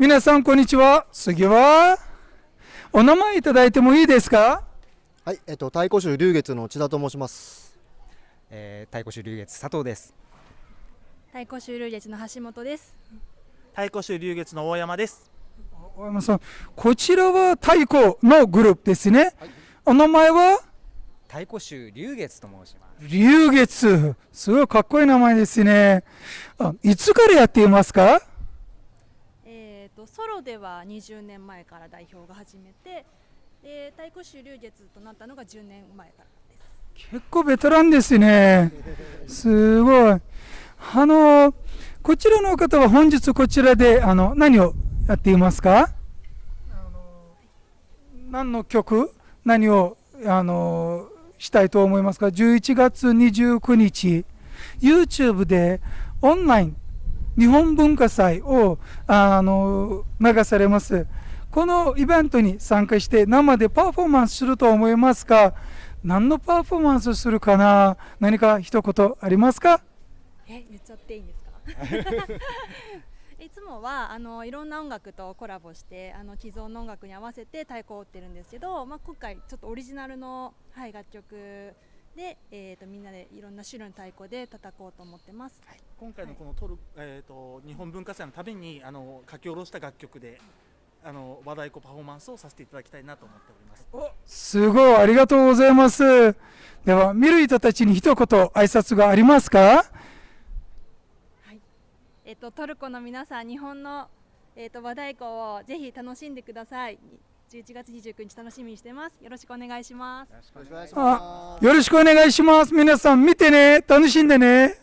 皆さん、こんにちは。次は、お名前いただいてもいいですか？はい、えっと、太鼓州龍月の千田と申します。えー、太鼓州龍月佐藤です。太鼓修流月の橋本です。太鼓州龍月の大山です。大山さん、こちらは太鼓のグループですね。お名前は？太鼓州龍月と申します。龍月。すごいかっこいい名前ですね。あいつからやっていますか？えっ、とソロでは20年前から代表が始めて、で太鼓修流月となったのが10年前からです。結構ベテランですね。すごい。あの、こちらの方は本日こちらであの何をやっていますか？何の曲？何をあのしたいと思いますか ?11 月29日、YouTube でオンライン日本文化祭をあの流されます。このイベントに参加して生でパフォーマンスすると思いますか？何のパフォーマンスするかな？何か一言ありますか？え言っちゃっていいんですか？いつもはあのいろんな音楽とコラボしてあの既存の音楽に合わせて太鼓を打ってるんですけど、まあ今回ちょっとオリジナルのはい楽曲でえっ、とみんなでいろんな種類の太鼓で叩こうと思ってます。今回のこのトル、えっ、と日本文化祭のためにあの書き下ろした楽曲であの和太鼓パフォーマンスをさせていただきたいなと思っております。すごいありがとうございますでは見る人たちに一言挨拶がありますか？えっと、トルコの皆さん、日本の、えっと、和太鼓をぜひ楽しんでください。11月29日楽しみにしてます。よろしくお願いします。よろしくお願いしあます。よろしくお願いします皆さん見てね楽しんでね